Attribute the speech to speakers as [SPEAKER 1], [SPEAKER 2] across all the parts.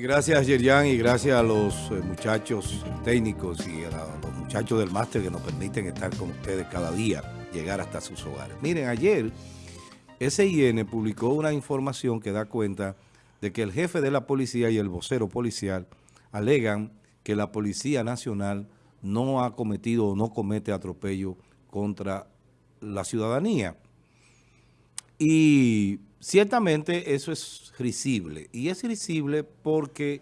[SPEAKER 1] Gracias Yerian y gracias a los eh, muchachos técnicos y a los muchachos del máster que nos permiten estar con ustedes cada día, llegar hasta sus hogares. Miren, ayer SIN publicó una información que da cuenta de que el jefe de la policía y el vocero policial alegan que la Policía Nacional no ha cometido o no comete atropello contra la ciudadanía. Y ciertamente eso es risible. Y es risible porque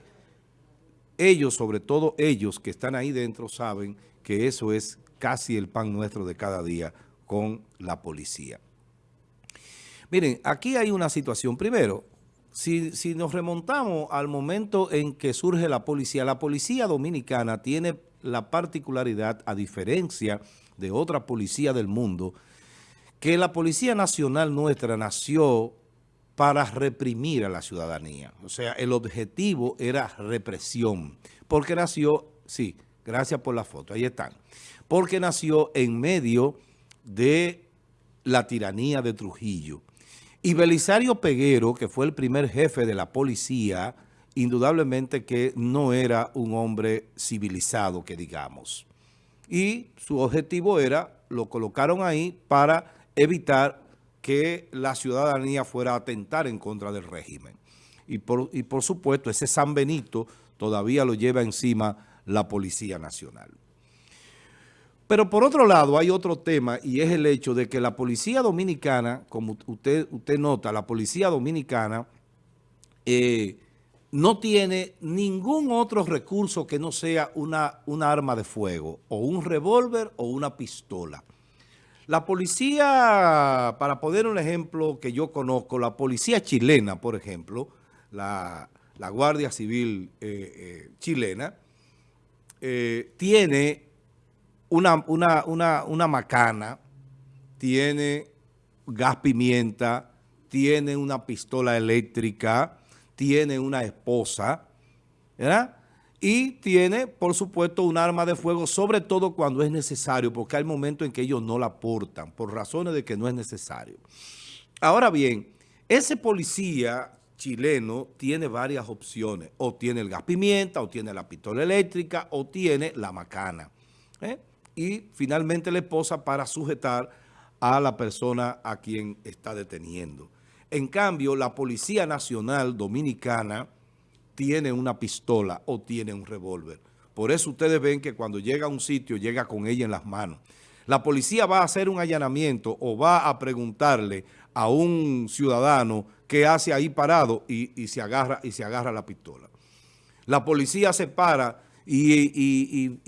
[SPEAKER 1] ellos, sobre todo ellos que están ahí dentro, saben que eso es casi el pan nuestro de cada día con la policía. Miren, aquí hay una situación. Primero, si, si, nos remontamos al momento en que surge la policía, la policía dominicana tiene la particularidad, a diferencia de otra policía del mundo, que la Policía Nacional nuestra nació para reprimir a la ciudadanía. O sea, el objetivo era represión, porque nació, sí, gracias por la foto, ahí están, porque nació en medio de la tiranía de Trujillo. Y Belisario Peguero, que fue el primer jefe de la policía, indudablemente que no era un hombre civilizado, que digamos. Y su objetivo era, lo colocaron ahí para evitar que la ciudadanía fuera a atentar en contra del régimen. Y por, y por supuesto, ese San Benito todavía lo lleva encima la Policía Nacional. Pero por otro lado hay otro tema y es el hecho de que la Policía Dominicana, como usted, usted nota, la Policía Dominicana eh, no tiene ningún otro recurso que no sea una, una arma de fuego, o un revólver o una pistola. La policía, para poner un ejemplo que yo conozco, la policía chilena, por ejemplo, la, Guardia Civil eh, eh, chilena, eh, tiene una, una, macana, tiene gas pimienta, tiene una pistola eléctrica, tiene una esposa, ¿verdad? Y tiene, por supuesto, un arma de fuego, sobre todo cuando es necesario, porque hay momentos en que ellos no la portan, por razones de que no es necesario. Ahora bien, ese policía chileno tiene varias opciones, o tiene el gas pimienta, o tiene la pistola eléctrica, o tiene la macana. ¿eh? Y finalmente la esposa para sujetar a la persona a quien está deteniendo. En cambio, la Policía Nacional Dominicana tiene una pistola o tiene un revólver. Por eso ustedes ven que cuando llega a un sitio, llega con ella en las manos. La policía va a hacer un allanamiento o va a preguntarle a un ciudadano qué hace ahí parado y, se, agarra, y se agarra la pistola. La policía se para y,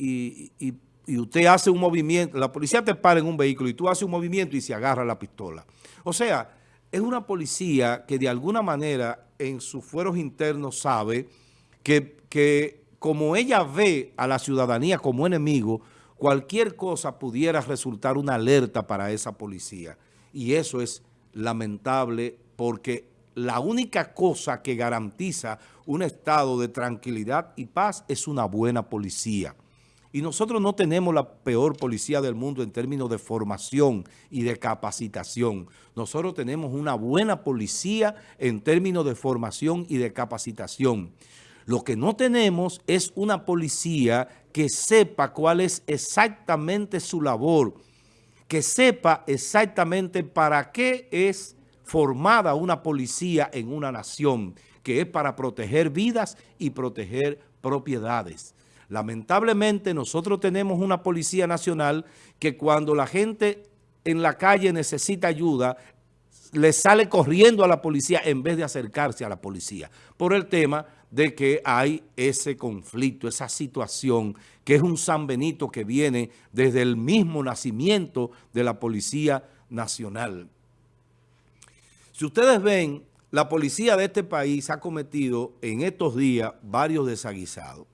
[SPEAKER 1] y, usted hace un movimiento, la policía te para en un vehículo y tú haces un movimiento y se agarra la pistola. O sea, es una policía que de alguna manera en sus fueros internos sabe que, que como ella ve a la ciudadanía como enemigo, cualquier cosa pudiera resultar una alerta para esa policía. Y eso es lamentable porque la única cosa que garantiza un estado de tranquilidad y paz es una buena policía. Y nosotros no tenemos la peor policía del mundo en términos de formación y de capacitación. Nosotros tenemos una buena policía en términos de formación y de capacitación. Lo que no tenemos es una policía que sepa cuál es exactamente su labor, que sepa exactamente para qué es formada una policía en una nación, que es para proteger vidas y proteger propiedades. Lamentablemente nosotros tenemos una Policía Nacional que cuando la gente en la calle necesita ayuda, le sale corriendo a la policía en vez de acercarse a la policía, por el tema de que hay ese conflicto, esa situación, que es un San Benito que viene desde el mismo nacimiento de la Policía Nacional. Si ustedes ven, la policía de este país ha cometido en estos días varios desaguisados.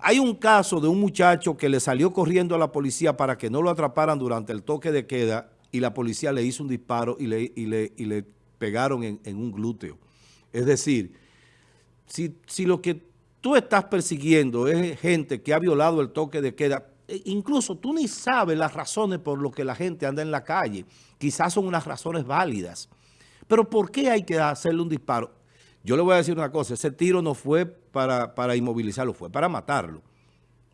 [SPEAKER 1] Hay un caso de un muchacho que le salió corriendo a la policía para que no lo atraparan durante el toque de queda y la policía le hizo un disparo y le, le, pegaron en, un glúteo. Es decir, si, si lo que tú estás persiguiendo es gente que ha violado el toque de queda, e incluso tú ni sabes las razones por las que la gente anda en la calle. Quizás son unas razones válidas. Pero ¿por qué hay que hacerle un disparo? Yo le voy a decir una cosa, ese tiro no fue para, para inmovilizarlo, fue para matarlo.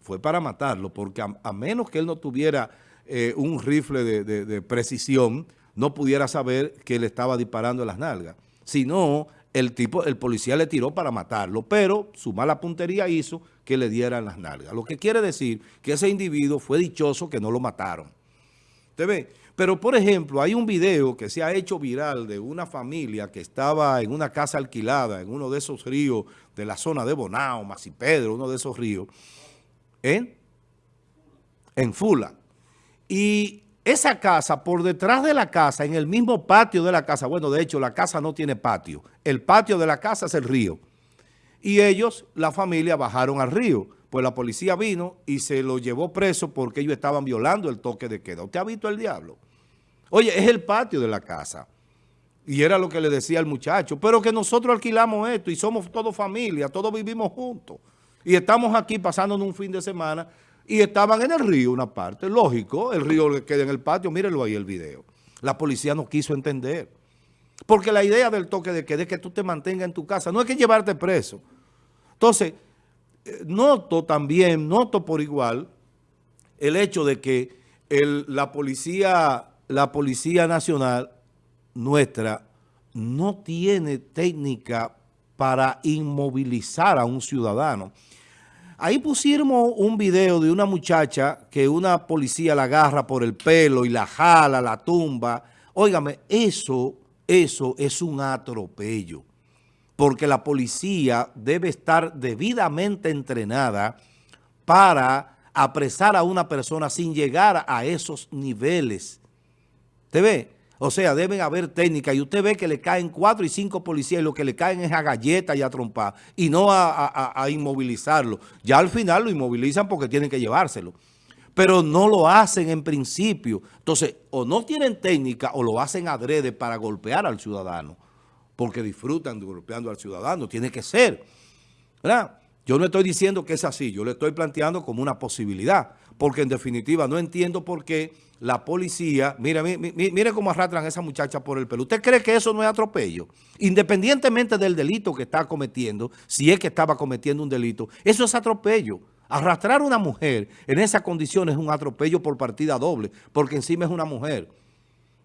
[SPEAKER 1] Fue para matarlo, porque a, menos que él no tuviera eh, un rifle de, precisión, no pudiera saber que le estaba disparando las nalgas. Si no, el tipo, el policía le tiró para matarlo, pero su mala puntería hizo que le dieran las nalgas. Lo que quiere decir que ese individuo fue dichoso que no lo mataron. ¿Usted ve? Pero, por ejemplo, hay un video que se ha hecho viral de una familia que estaba en una casa alquilada en uno de esos ríos de la zona de Bonao, Pedro, uno de esos ríos, ¿eh? en Fula. Y esa casa, por detrás de la casa, en el mismo patio de la casa, bueno, de hecho, la casa no tiene patio. El patio de la casa es el río. Y ellos, la familia, bajaron al río. Pues la policía vino y se lo llevó preso porque ellos estaban violando el toque de queda. ¿Usted ha visto el diablo? Oye, es el patio de la casa. Y era lo que le decía al muchacho. Pero que nosotros alquilamos esto y somos todos familia, todos vivimos juntos. Y estamos aquí pasándonos un fin de semana y estaban en el río una parte. Lógico, el río queda en el patio. Mírenlo ahí el video. La policía no quiso entender. Porque la idea del toque de queda es que tú te mantengas en tu casa. No es que llevarte preso. Entonces, eh, noto también, noto por igual el hecho de que la policía la Policía Nacional nuestra no tiene técnica para inmovilizar a un ciudadano. Ahí pusimos un video de una muchacha que una policía la agarra por el pelo y la jala, la tumba. Óigame, eso, eso es un atropello. Porque la policía debe estar debidamente entrenada para apresar a una persona sin llegar a esos niveles ¿Usted ve? O sea, deben haber técnicas y usted ve que le caen cuatro y cinco policías y lo que le caen es a galletas y a trompar y no a, inmovilizarlo. Ya al final lo inmovilizan porque tienen que llevárselo. Pero no lo hacen en principio. Entonces, o no tienen técnica o lo hacen adrede para golpear al ciudadano. Porque disfrutan golpeando al ciudadano. Tiene que ser. ¿Verdad? Yo no estoy diciendo que es así. Yo le estoy planteando como una posibilidad. Porque en definitiva no entiendo por qué la policía, mire, mire, cómo arrastran a esa muchacha por el pelo. ¿Usted cree que eso no es atropello? Independientemente del delito que está cometiendo, si es que estaba cometiendo un delito, eso es atropello. Arrastrar a una mujer en esa condición es un atropello por partida doble, porque encima es una mujer.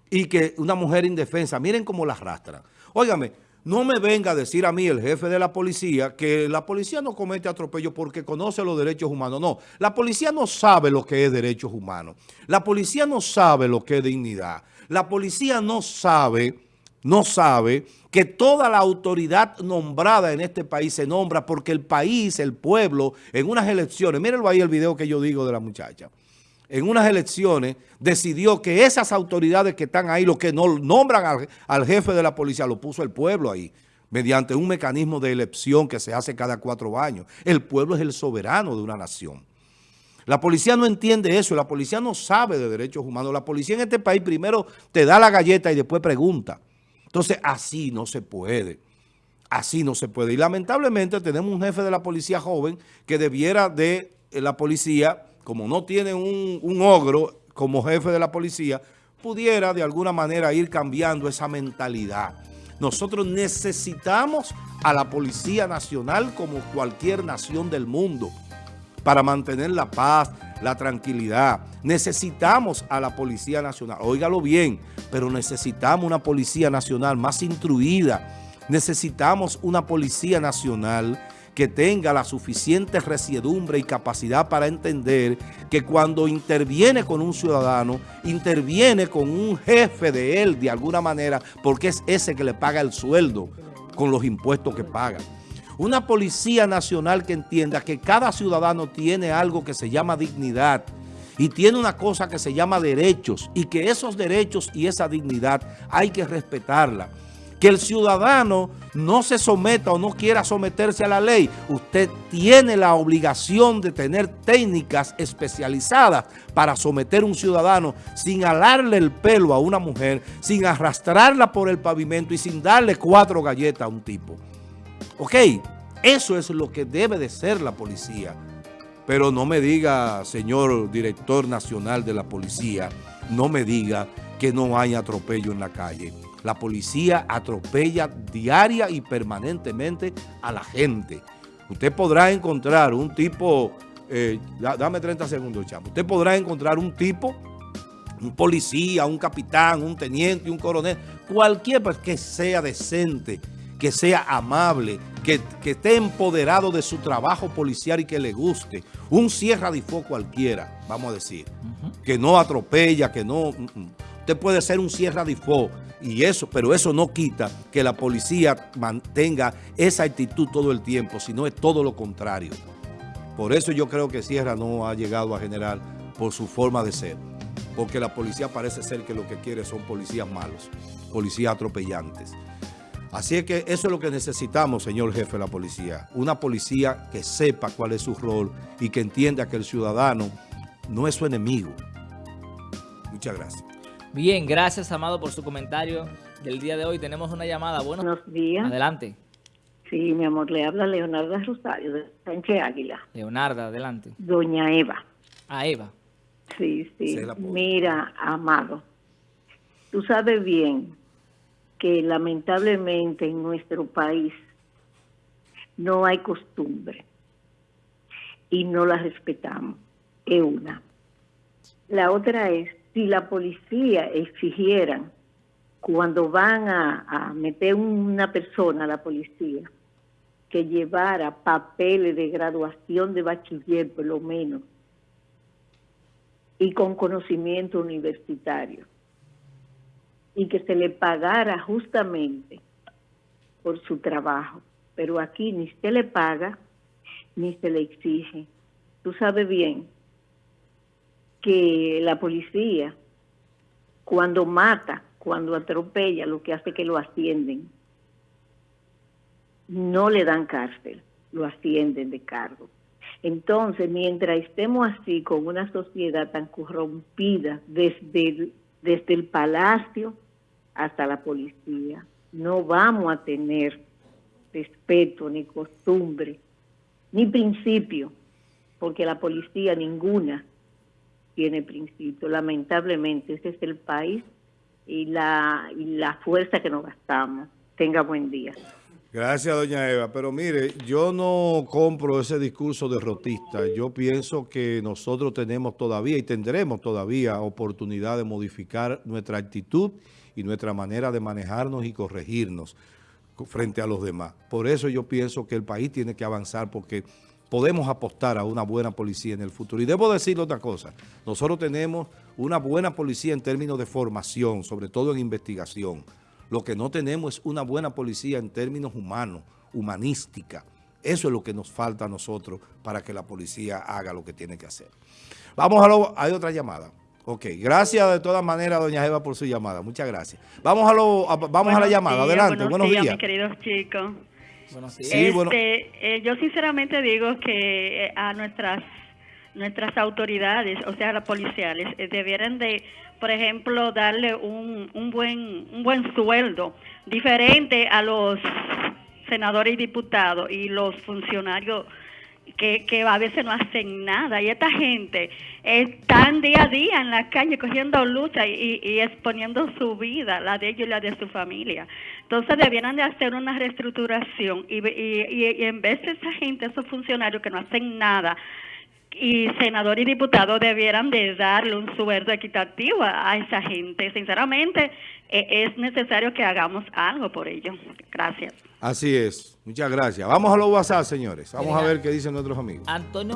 [SPEAKER 1] Y que una mujer indefensa, miren cómo la arrastran. Óigame, no me venga a decir a mí, el jefe de la policía, que la policía no comete atropello porque conoce los derechos humanos. No, la policía no sabe lo que es derechos humanos. La policía no sabe lo que es dignidad. La policía no sabe, no sabe que toda la autoridad nombrada en este país se nombra porque el país, el pueblo, en unas elecciones, mírenlo ahí el video que yo digo de la muchacha, en unas elecciones decidió que esas autoridades que están ahí, los que no nombran al, jefe de la policía, lo puso el pueblo ahí, mediante un mecanismo de elección que se hace cada cuatro años. El pueblo es el soberano de una nación. La policía no entiende eso, la policía no sabe de derechos humanos. La policía en este país primero te da la galleta y después pregunta. Entonces, así no se puede. Así no se puede. Y lamentablemente tenemos un jefe de la policía joven que debiera de eh, la policía como no tiene un, ogro como jefe de la policía, pudiera de alguna manera ir cambiando esa mentalidad. Nosotros necesitamos a la Policía Nacional como cualquier nación del mundo para mantener la paz, la tranquilidad. Necesitamos a la Policía Nacional, óigalo bien, pero necesitamos una Policía Nacional más instruida. Necesitamos una Policía Nacional que tenga la suficiente resiedumbre y capacidad para entender que cuando interviene con un ciudadano, interviene con un jefe de él de alguna manera, porque es ese que le paga el sueldo con los impuestos que paga. Una policía nacional que entienda que cada ciudadano tiene algo que se llama dignidad y tiene una cosa que se llama derechos y que esos derechos y esa dignidad hay que respetarla que el ciudadano no se someta o no quiera someterse a la ley. Usted tiene la obligación de tener técnicas especializadas para someter a un ciudadano sin alarle el pelo a una mujer, sin arrastrarla por el pavimento y sin darle cuatro galletas a un tipo. ¿Ok? Eso es lo que debe de ser la policía. Pero no me diga, señor director nacional de la policía, no me diga que no haya atropello en la calle. La policía atropella diaria y permanentemente a la gente. Usted podrá encontrar un tipo, eh, dame 30 segundos, chamo. Usted podrá encontrar un tipo, un policía, un capitán, un teniente, un coronel, cualquier que sea decente, que sea amable, que, esté empoderado de su trabajo policial y que le guste. Un sierra de fuego cualquiera, vamos a decir, que no atropella, que no... Mm, mm. Usted puede ser un sierra de fuego y eso, pero eso no quita que la policía mantenga esa actitud todo el tiempo, sino es todo lo contrario. Por eso yo creo que Sierra no ha llegado a generar por su forma de ser. Porque la policía parece ser que lo que quiere son policías malos, policías atropellantes. Así es que eso es lo que necesitamos, señor jefe de la policía. Una policía que sepa cuál es su rol y que entienda que el ciudadano no es su enemigo. Muchas gracias.
[SPEAKER 2] Bien, gracias, Amado, por su comentario del día de hoy. Tenemos una llamada.
[SPEAKER 3] Buenos días.
[SPEAKER 2] Adelante.
[SPEAKER 3] Sí, mi amor, le habla Leonarda Rosario de Sánchez Águila.
[SPEAKER 2] Leonarda, adelante.
[SPEAKER 3] Doña Eva.
[SPEAKER 2] A Eva.
[SPEAKER 3] Sí, sí. Mira, Amado, tú sabes bien que lamentablemente en nuestro país no hay costumbre y no la respetamos. Es una. La otra es, si la policía exigiera cuando van a, a meter una persona a la policía que llevara papeles de graduación de bachiller por lo menos y con conocimiento universitario y que se le pagara justamente por su trabajo. Pero aquí ni se le paga ni se le exige. Tú sabes bien que la policía, cuando mata, cuando atropella, lo que hace que lo ascienden, no le dan cárcel, lo ascienden de cargo. Entonces, mientras estemos así con una sociedad tan corrompida desde desde el palacio hasta la policía. No vamos a tener respeto, ni costumbre, ni principio, porque la policía ninguna tiene principio. Lamentablemente, ese es el país y la, y la fuerza que nos gastamos. Tenga buen día.
[SPEAKER 1] Gracias, doña Eva. Pero mire, yo no compro ese discurso derrotista. Yo pienso que nosotros tenemos todavía y tendremos todavía oportunidad de modificar nuestra actitud y nuestra manera de manejarnos y corregirnos frente a los demás. Por eso yo pienso que el país tiene que avanzar porque podemos apostar a una buena policía en el futuro. Y debo decirle otra cosa, nosotros tenemos una buena policía en términos de formación, sobre todo en investigación. Lo que no tenemos es una buena policía en términos humanos, humanística. Eso es lo que nos falta a nosotros para que la policía haga lo que tiene que hacer. Vamos a lo... Hay otra llamada. Ok, gracias de todas maneras, doña Eva, por su llamada. Muchas gracias. Vamos a, lo, vamos a la llamada. Adelante, buenos, días,
[SPEAKER 4] mis queridos chicos. Buenos días. Este, eh, yo sinceramente digo que eh, a nuestras nuestras autoridades, o sea, las policiales, eh, debieran de, por ejemplo, darle un, un, buen, un buen sueldo, diferente a los senadores y diputados y los funcionarios que, que a veces no hacen nada. Y esta gente están día a día en la calle cogiendo lucha y, y, exponiendo su vida, la de ellos y la de su familia. Entonces debieran de hacer una reestructuración y, y, en vez de esa gente, esos funcionarios que no hacen nada, y senador y diputado debieran de darle un sueldo equitativo a esa gente. Sinceramente, e, es necesario que hagamos algo por ello. Gracias.
[SPEAKER 1] Así es. Muchas gracias. Vamos a los WhatsApp, señores. Vamos a ver qué dicen nuestros amigos.
[SPEAKER 2] Antonio